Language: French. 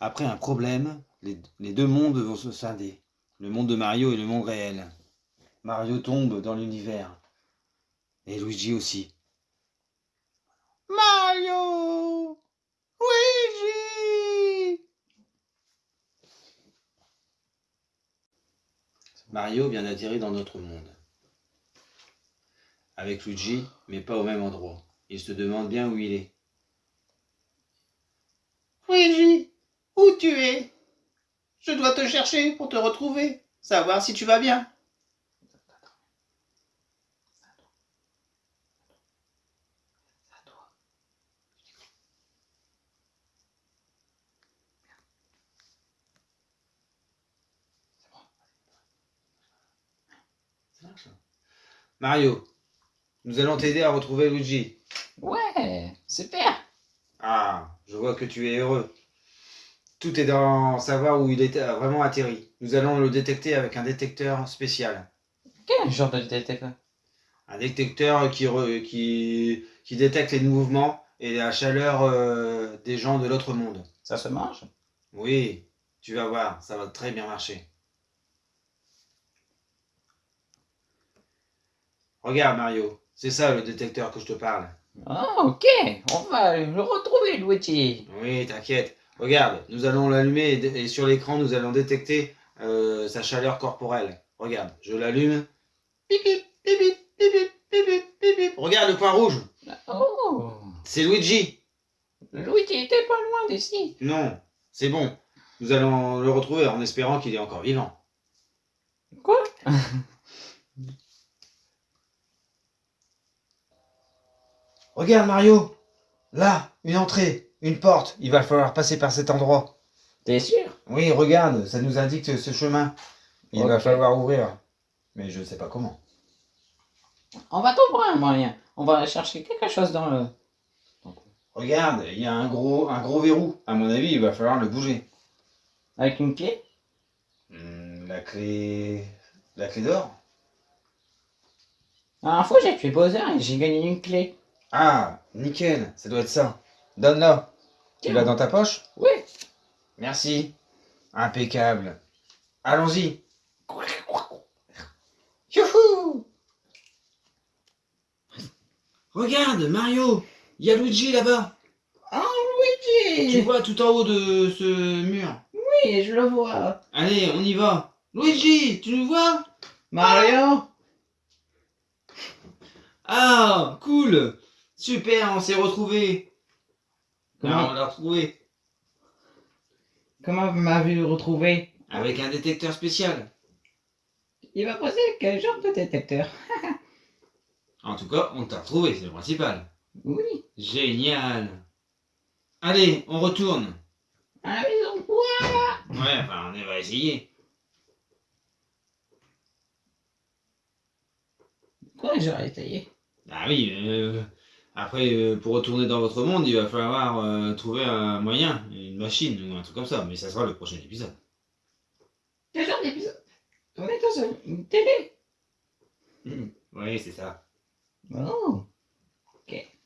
après un problème, les, deux mondes vont se scinder. Le monde de Mario et le monde réel. Mario tombe dans l'univers. Et Luigi aussi. Mario Luigi Mario vient d'atterrir dans notre monde. Avec Luigi, mais pas au même endroit. Il se demande bien où il est. Luigi, où tu es? Je dois te chercher pour te retrouver, savoir si tu vas bien. Mario, nous allons t'aider à retrouver Luigi. Ouais, super. Ah, je vois que tu es heureux. Tout est dans savoir où il est vraiment atterri. Nous allons le détecter avec un détecteur spécial. Quel genre de détecteur Un détecteur qui, re- qui, qui détecte les mouvements et la chaleur euh, des gens de l'autre monde. Ça se mange? Oui, tu vas voir, ça va très bien marcher. Regarde Mario, c'est ça le détecteur que je te parle. Ah, ok. On va le retrouver, Luigi. Oui, t'inquiète. Regarde, nous allons l'allumer et, sur l'écran, nous allons détecter euh, sa chaleur corporelle. Regarde, je l'allume. Regarde le point rouge. Oh. Oh. C'est Luigi. Luigi était pas loin d'ici. Non, c'est bon. Nous allons le retrouver en espérant qu'il est encore vivant. Quoi? Regarde Mario, là, une entrée une porte. Il va falloir passer par cet endroit. T'es sûr? Oui, regarde, ça nous indique ce chemin. Il va falloir ouvrir. Mais je ne sais pas comment. On va trouver un moyen. On va chercher quelque chose dans le... Regarde, il y a un gros, un gros verrou. À mon avis, il va falloir le bouger. Avec une clé? Hmm, la clé... La clé d'or La dernière fois, j'ai fait Bowser et j'ai gagné une clé. Ah, nickel, ça doit être ça. Donne-la. Tu l'as dans ta poche Oui. Merci. Impeccable. Allons-y. Youhou Regarde, Mario, il y a Luigi là-bas. Oh, Tu Luigi vois tout en haut de ce mur. Oui, je le vois. Allez, on y va. Luigi, tu nous vois? Mario Ah, cool. Super, on s'est retrouvés. Comment- on l'a retrouvé. Comment vous m'avez retrouvé? Avec un détecteur spécial. Il va poser quel genre de détecteur? En tout cas, on t'a retrouvé, c'est le principal. Oui. Génial. Allez, on retourne. À la maison. Voilà. Ouais, enfin, on va essayer. Quoi, j'aurais essayé Ah oui, euh, après, euh, pour retourner dans votre monde, il va falloir euh, trouver un moyen, une machine ou un truc comme ça. Mais ça sera le prochain épisode. Quel genre d'épisode On est dans une télé. Oui, c'est ça. Oh. Ok.